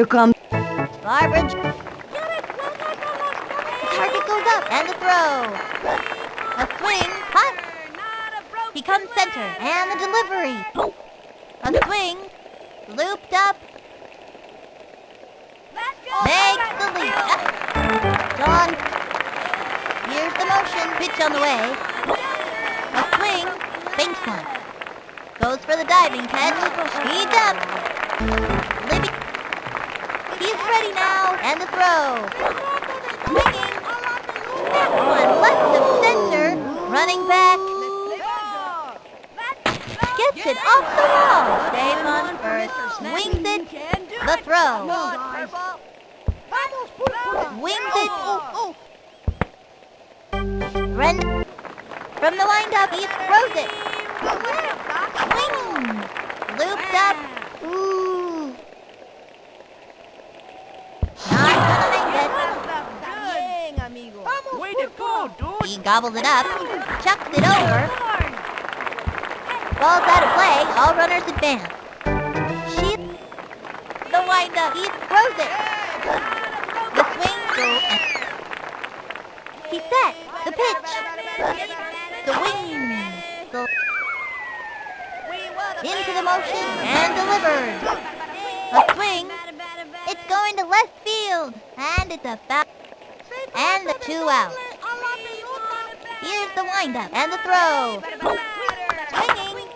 Here comes. Barbara. The target goes up and the throw. A swing. Hot. He comes center and the delivery. A swing. Looped up. Makes the leap. John. Here's the motion. Pitch on the way. A swing. Banks one. Goes for the diving catch. Speeds up. He's ready now. And the throw. Swinging. That one left of center. Running back. Gets it off the wall. Dave on first. Wings it. The throw. Wings it. Ren. From the windup, he throws it. Swing. Looped up. Ooh. Not gonna make Way to go, it. dude. He gobbled it up. Chucked it over. Ball's out of play. All runners advance. She. The windup. He throws it. The swing. Go. He set. The pitch. The wing. The into the motion and delivered. A swing. It's going to left field. And it's a foul. And the two out. Here's the windup and the throw. Swinging.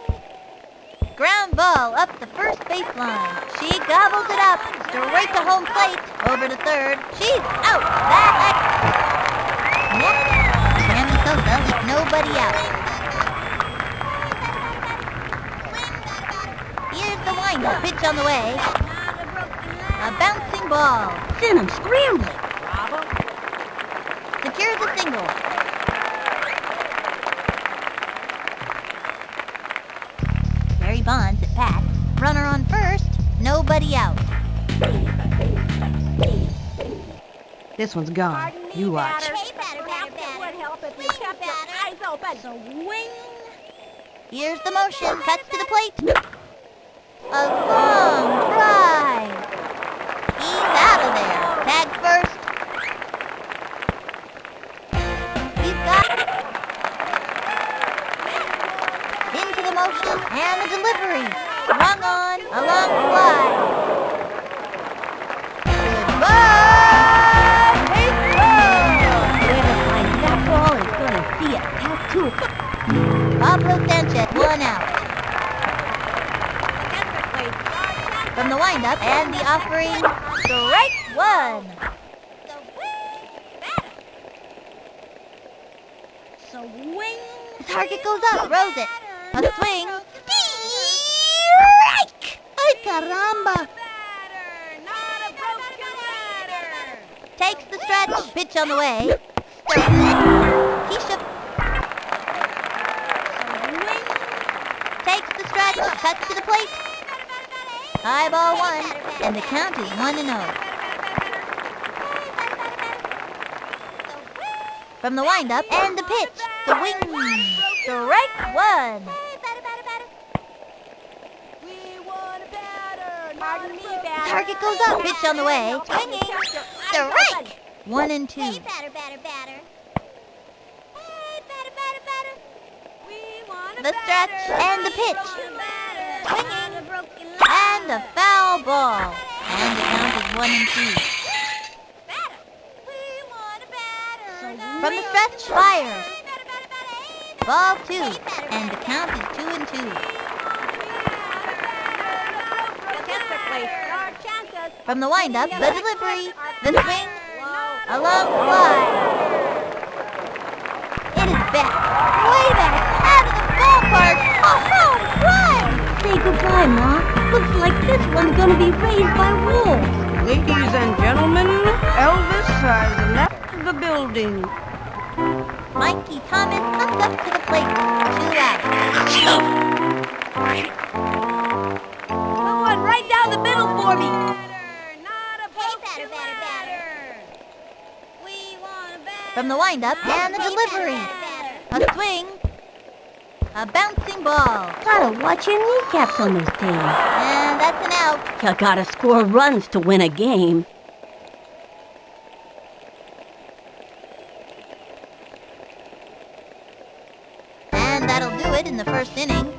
Ground ball up the first baseline. She gobbles it up. Straight to home plate. Over to third. She's out. That Next, Sammy Sosa with nobody out. Here's the windup. Pitch on the way. A bouncing ball. Send him scrambling. Secures a single. Nobody. This one's gone. You watch. Here's the motion. Cuts to the plate. A long drive. He's out of there. Tag first. He's got into the motion and the delivery. Swung on a long fly. Pablo Sanchez, one out. From the windup and the offering, strike one. The target goes up, throws it. A swing. Strike! Ay, caramba! Takes the stretch, pitch on the way. Keisha takes cuts to the plate. High ball one, and the count is one and oh. From the windup and the pitch, the wing, strike one. Target goes up, pitch on the way, swinging, strike. One and two. The stretch and the pitch, and a foul ball. And the count is one and two. From the stretch, fires. Ball two, and the count is two and two. From the windup, the delivery, the swing, a long fly. It is back, way back, out of the ballpark, run! Say goodbye, Ma. Looks like this one's gonna be raised by wolves. Ladies and gentlemen, Elvis has left the building. Mikey Thomas comes up to the plate, two out. Someone right down the middle for me. From the windup and the delivery, a swing, a bouncing ball, Gotta watch your kneecaps on this team. and that's an out. You gotta score runs to win a game. And that'll do it in the first inning.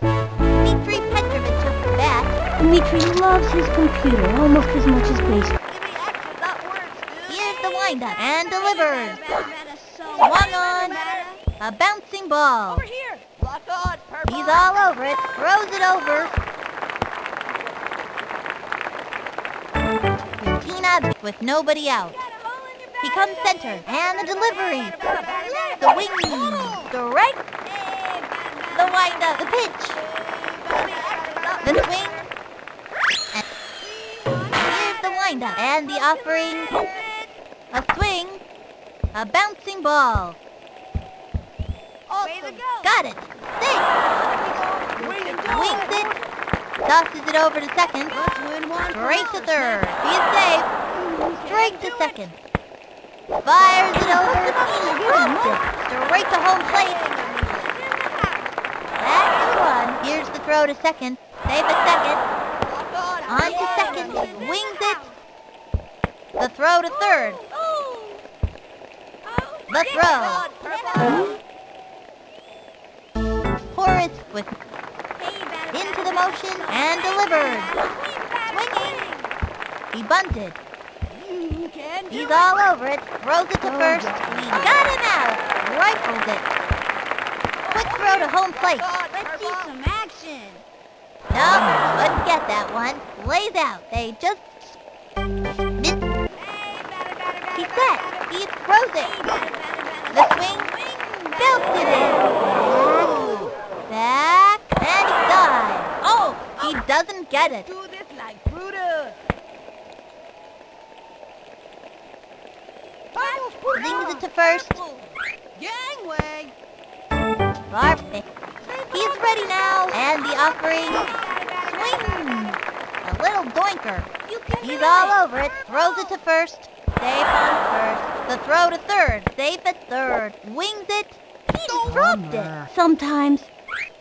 Dmitri Petrovich took the bat. Dmitri loves his computer almost as much as baseball. Here's the windup and delivers. Swung on. A bouncing ball. Over here. Lock on. He's all over it. Throws it over. Tina with nobody out. He comes center and the delivery. The wing. Strike. The windup. The pitch. The swing. And here's the windup and the offering. A swing. A bouncing ball. Got it. Six. Wings it. Tosses it over to second. Straight to third. Is safe. Straight to second. Fires it over. Drops it. Straight to home plate. That's one. Here's the throw to second. Safe at second. On to second. Wings it. The throw to third. The throw. Horace with into the motion and delivered. Swinging. He bunted. He's all over it. Throws it to first. He got him out. Rifles it. Quick throw to home plate. Let's see some action. No, couldn't get that one. Lays out. They just missed. He's set. He throws it. The swing. Belted it. Back. And he. Oh, he doesn't get it. Do this like Brutus. Zings it to first. Gangway. Perfect. He's ready now. And the offering. Swing. A little doinker. He's all over it. Throws it to first. Safe on first. The throw to third. Safe at third. Wings it. He dropped it. Sometimes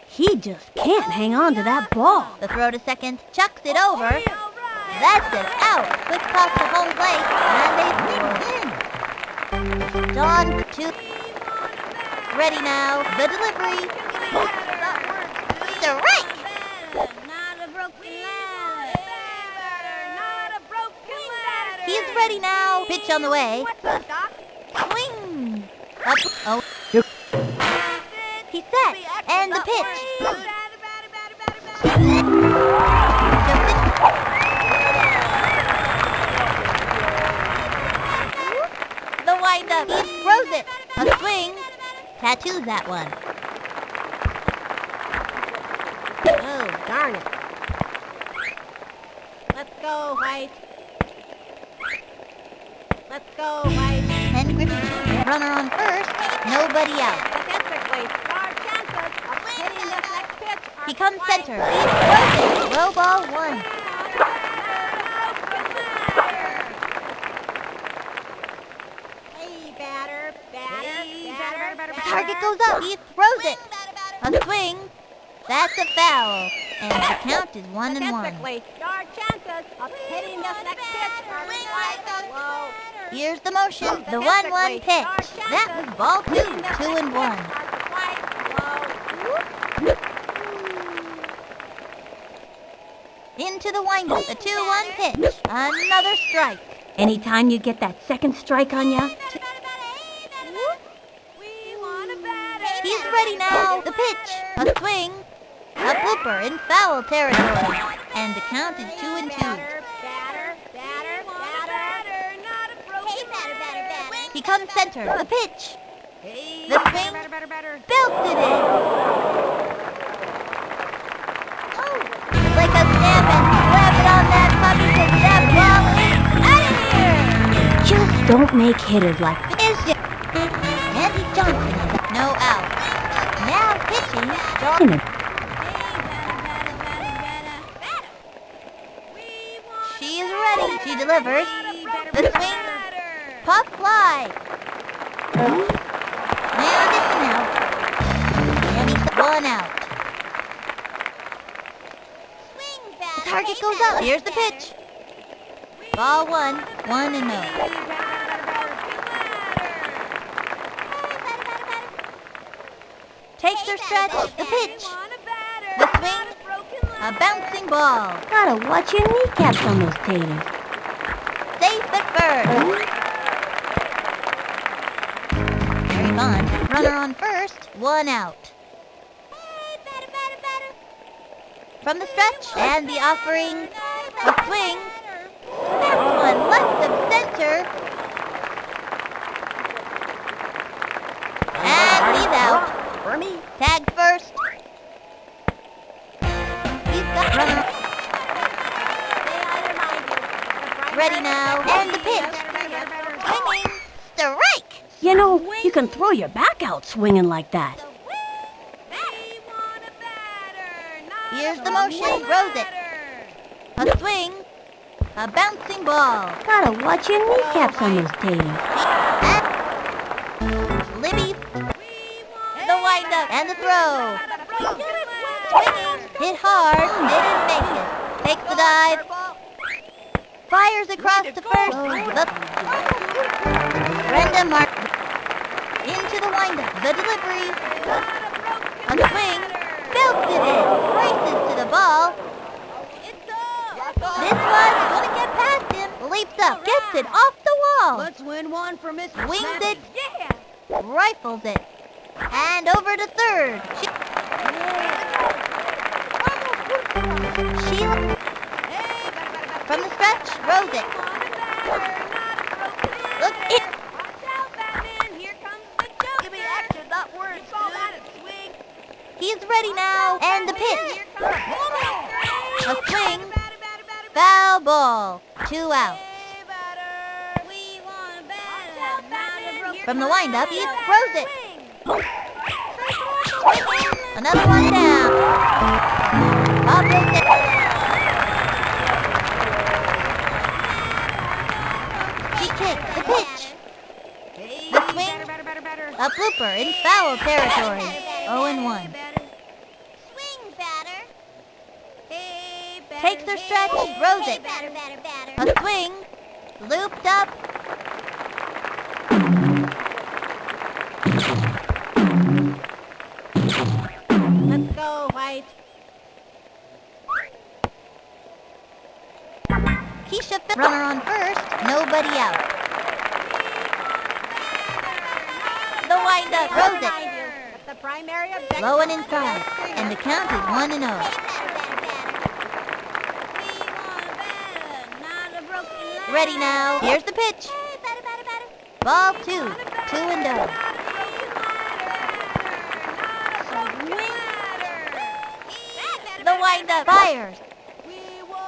he just can't hang on to that ball. The throw to second. Chucks it over. That's it. Out. Quick toss to home plate. And they in. John two. Ready now. The delivery. Strike. Not a broken ladder. Not a broken ladder. He's ready now. Pitch on the way. What's up, Doc? Swing. Up. Oh. He's set. And the pitch. The windup. He throws it. A swing. Tattoos that one. Oh, darn it. Let's go, White. Go, White. And Griffin, runner on first. Nobody out. He comes center. He throws it. Low ball one. Hey, batter, batter, batter, The target goes up. He throws it. A swing. That's a foul. And the count is one and one. Your chances of hitting the next pitch are. Here's the motion. The one-one pitch. That was ball two. Two and one. Into the windup. The two-one pitch. Another strike. Anytime you get that second strike on ya, He's ready now. The pitch. A swing. A blooper in foul territory. And the count is two and two. He comes center. The pitch. The. Belted it. Oh, like a snap and slap it on that puppy to that ball out of here. just don't make hitters like this. Andy Johnson no out. Now pitching. John. She is ready. She delivers. The swing. Pop fly. And it's an out. And he's one out. target goes up. Here's the pitch. Ball one, one and oh. no. Takes their stretch, the pitch, the swing, a bouncing ball. Gotta watch your kneecaps on those taters. One out. From the stretch and the offering, a swing. This one left of center. And he's out. Tag first. He's got runner. Ready now. And the pitch. Swinging. Strike. You know, you can throw your back out swinging like that. Here's the motion. Throws it. A swing. A bouncing ball. Gotta watch your kneecaps on those taters. And Libby. The windup and the throw. Swinging. Hit hard. Didn't make it. Takes the dive. Fires across the first. The Brenda Mark. The. The delivery. A swing. Belted it. Races to the ball. This one's gonna get past him. Leaps up. Gets it off the wall. Let's win one for Miss Wings it. Yeah. Rifles it. And over to third. She, Sheila. From the stretch, throws it. He's ready now. And the pitch. A swing. Foul ball. Two outs. From the windup, he throws it. Another one down. Primary objective. Low and inside, and the count is 1 and 0. Ready now. Here's the pitch. Ball 2, 2 and 0. The windup fires.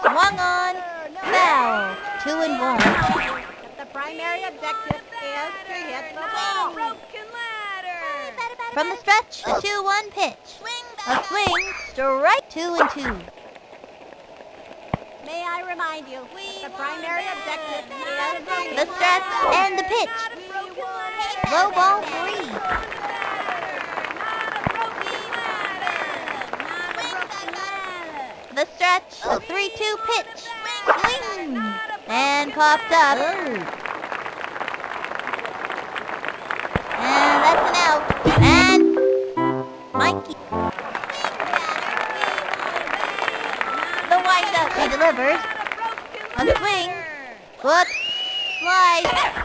Swung on. Foul. 2 and 1. The primary objective is to hit the ball. From the stretch, the 2-1 pitch. Swing A swing, strike 2 and 2. May I remind you, the primary objective is The stretch and the pitch. Low ball 3. The stretch, a 3-2 pitch. Swing. And popped up.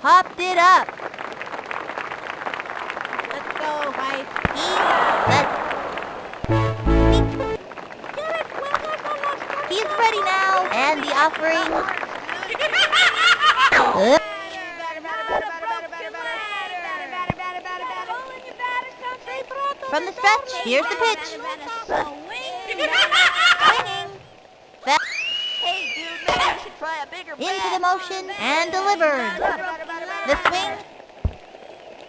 Popped it up. Let's go. He, that, he's ready now. And the offering. From the stretch, here's the pitch. Swinging. Into the motion and delivered. The swing.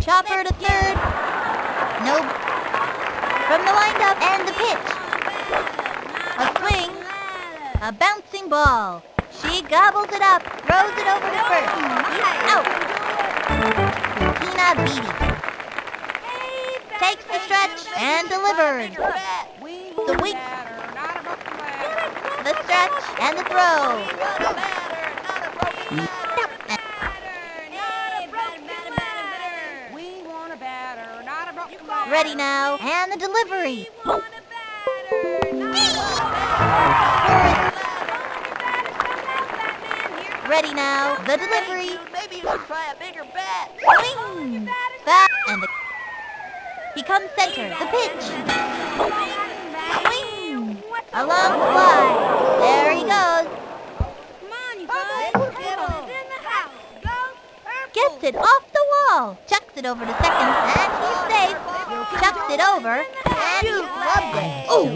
Chopper to third. No. From the windup and the pitch. A swing. A bouncing ball. She gobbles it up, throws it over to first. Out. Tina Beatty takes the stretch and delivered. The the stretch and the throw. Ready now, and the delivery. Ready now, the delivery. Maybe you should try a bigger bat. Swing, back, and the he comes center, the pitch. Along the fly. There he goes. Come on, you guys. Erpel's in the house. Go, Erpel. Gets it off the wall. Chucks it over to second, and he's safe. Chucks it over, and he loved it. Oh,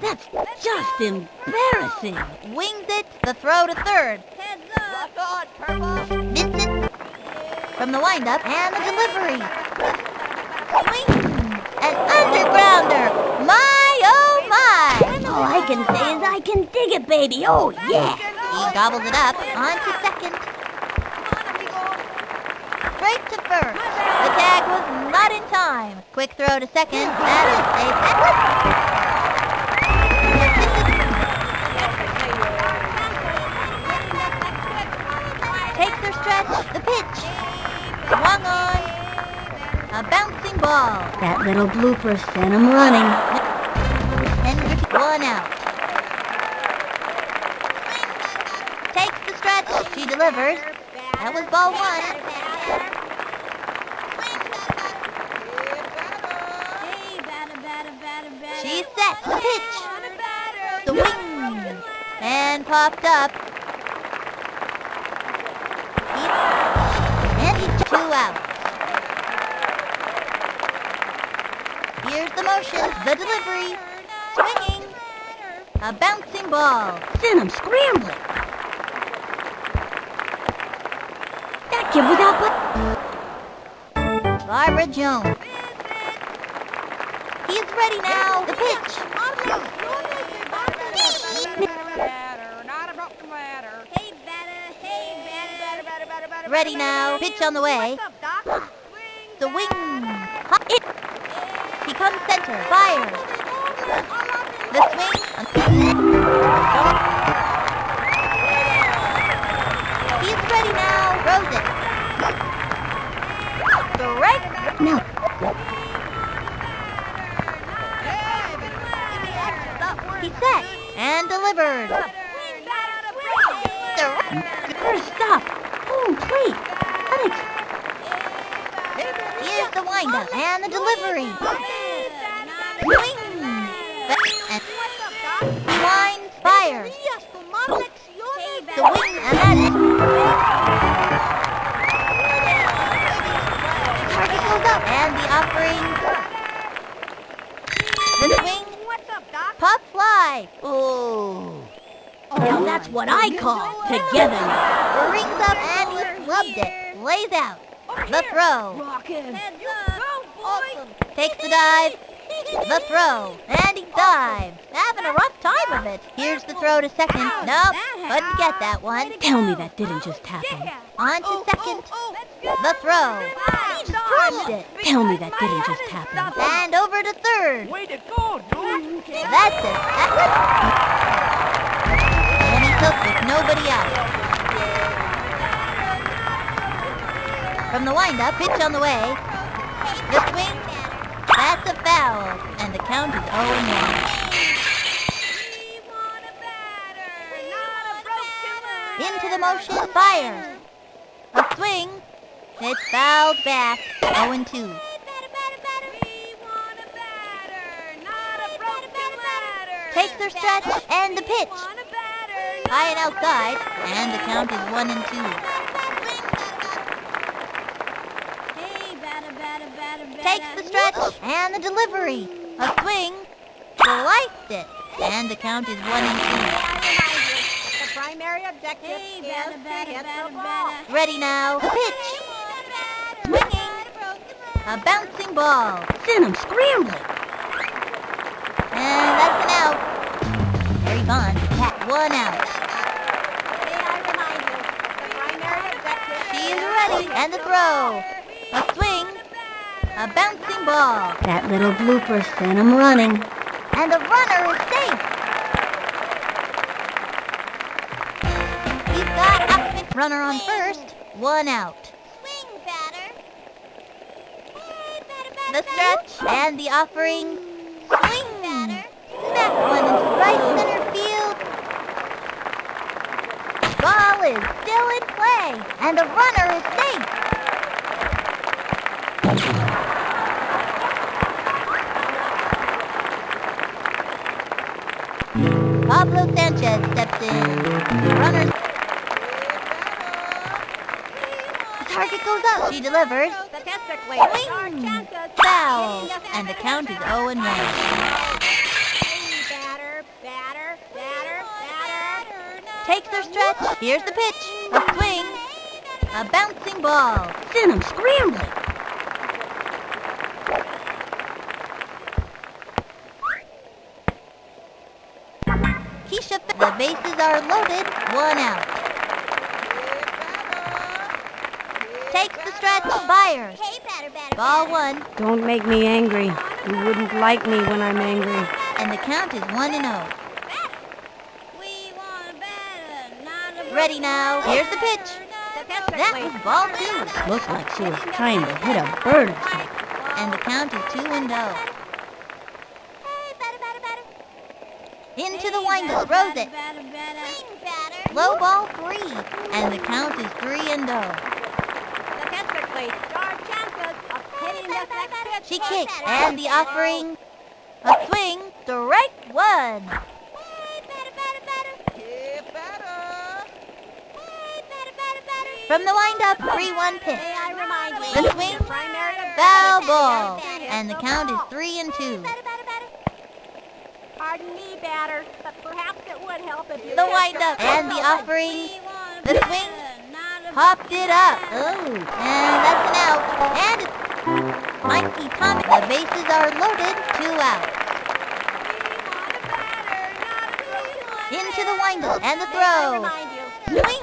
that's just embarrassing. Wings it, the throw to third. Heads Rock on, Purple. Missed it from the windup, and the delivery. Swing, an undergrounder. My, oh my. All I can say is I can dig it, baby. Oh, yeah. He gobbles it up onto second. Straight to first. The tag was not in time. Quick throw to second. That is a Takes their stretch. The pitch. Swung on. A bouncing ball. That little blooper sent him running. Hendrick one out. Takes the stretch. She delivers. Ball one. She's set. The pitch. The wing. And popped up. And two out. Here's the motion. The delivery. Swinging. A bouncing ball. Sent him scrambling. Was out but Barbara Jones. He's ready now. The pitch. Ready now. Pitch on the way. The wing. He comes center. Fire. The swing. Set. And delivered. first stop. Home plate. Alex, Here's the windup and the delivery. Line fires. The wing and that target goes up and the offering. The swing. Oh. now that's what I call together. Rings up and he loved it. Lays out. The throw. Rockin'. Takes the dive. The throw. And he dives. Having a rough time of it. Here's the throw to second. Nope. Couldn't get that one. Tell me that didn't just happen. On to second. The throw. He dropped it. Tell me that didn't just happen. And over to third. Way to go, dude. That's it. That was... And he took with nobody out. From the windup, pitch on the way. The swing. That's a foul. And the count is 0-1. Motion, fires. A swing. It's fouled back. 0-2. Takes their stretch and the pitch. High and outside, and the count is 1 and 2. Takes the stretch and the delivery. A swing. Sliced it. And the count is 1 and 2. Primary objective is to hit the ball. Ready now. The pitch. Swinging. A bouncing ball. Send him scrambling. And that's an out. Harry Bond. Pat. One out. May I remind you, the primary objective She is ready. And the throw. A swing. A bouncing ball. That little blooper sent him running. And the runner is safe. Runner on first. One out. Swing, batter. The stretch and the offering. Swing. batter. That one into right center field. Ball is still in play, and the runner is safe. Pablo Sanchez steps in. The runner. The target goes up. She delivers. statistically Swing. chances Foul. And the count is 0 and 1. batter, batter, batter, batter. Takes her stretch. Here's the pitch. A swing. A bouncing ball. Send him scrambling. Keisha, F- the bases are loaded. One out. Takes the stretch. Hey, batter, batter, Ball batter. one. Don't make me angry. You wouldn't like me when I'm angry. And the count is 1 and 0. We want a not a Ready now. Here's the pitch. That Statistically, was ball two. Oh. Looked like she was trying to hit a bird or something. And the count is 2 and 0. Hey, batter, batter, batter. Into the windup. Throws it. Batter, batter. Swing, batter. Low ball three. And the count is 3 and 0. statistically, there are chances of hitting this next pitch. She kicks. And the offering. A swing. Strike one. From the windup. 3-1 pitch. The swing. Foul ball. And the count is 3 and 2. Batter, batter, batter. Pardon me, batter, but perhaps it would help if you The windup. And the offering. The swing. Popped it up. Oh. And that's an out. And Mikey Thomas. The bases are loaded. Two out. Into the windup. And the throw. the Swing.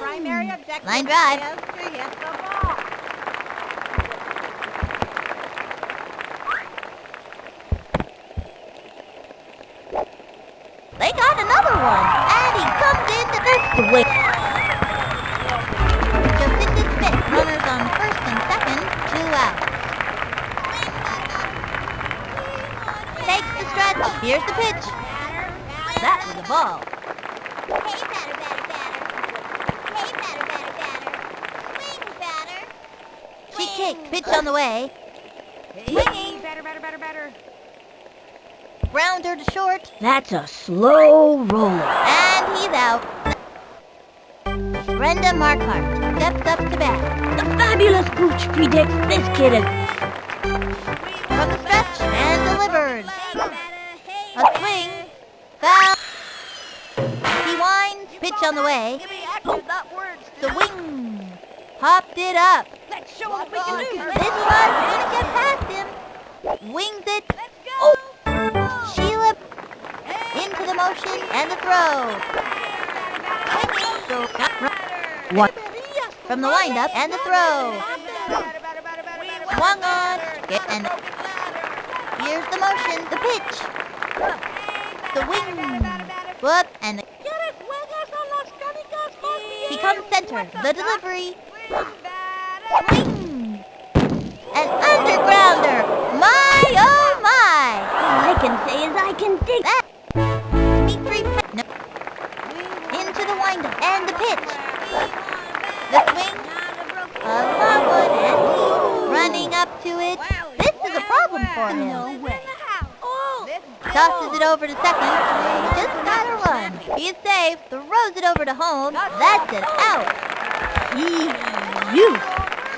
Line drive. the. They got another one. And he comes in to way. Jacinda Here's the pitch. That was a ball. Hey, batter, batter, batter. Hey, batter, batter, batter. Swing, batter. She kicks. Pitch on the way. Swinging. Better, better, better, better. Grounder to short. That's a slow roller. And he's out. Brenda Markhart steps up to bat. The fabulous Pooch predicts this kid is... On the way. Give me action, oh. not words. The wing. Popped it up. Let's show what we can do. This one's gonna get past him. Wings it. Oh. Sheila into the motion and the throw. What? From the windup and the throw. Swung on. And here's the motion. The pitch. The wing. Whoop. And the, he center. The delivery. Swing. An undergrounder. My, oh my. All I can say is I can dig... That. Dimitri no. Into the windup and the pitch. The swing. Long one and running up to it. This is a problem for him tosses it over to second. Just gotta run. Be safe, throws it over to home. That's it. out. You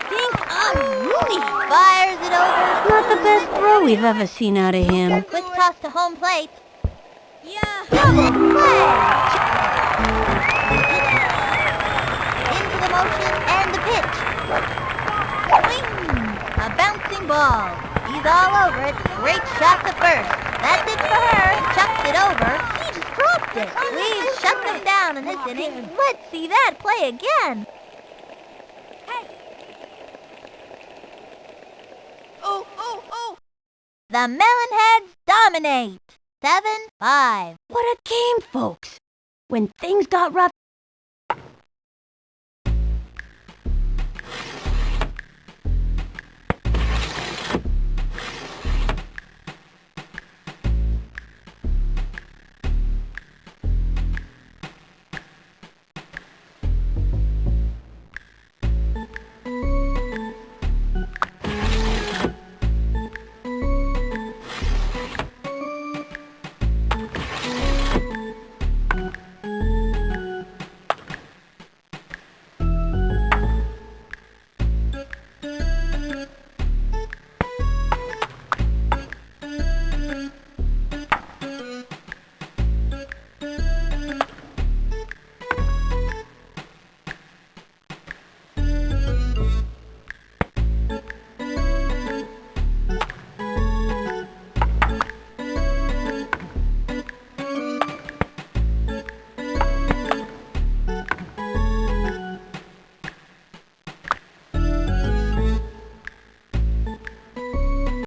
think I'm Rooney. Fires it over. Not the best throw we've ever seen out of him. Quick toss to home plate. Yeah. Double play. Into the motion and the pitch. Swing. A bouncing ball. He's all over it. Great shot to first. That's it for her. chucked it over. He dropped it. We shut them down in this inning. Let's see that play again. Hey. Oh, oh, oh. The Melonheads dominate. 7-5. What a game, folks. When things got rough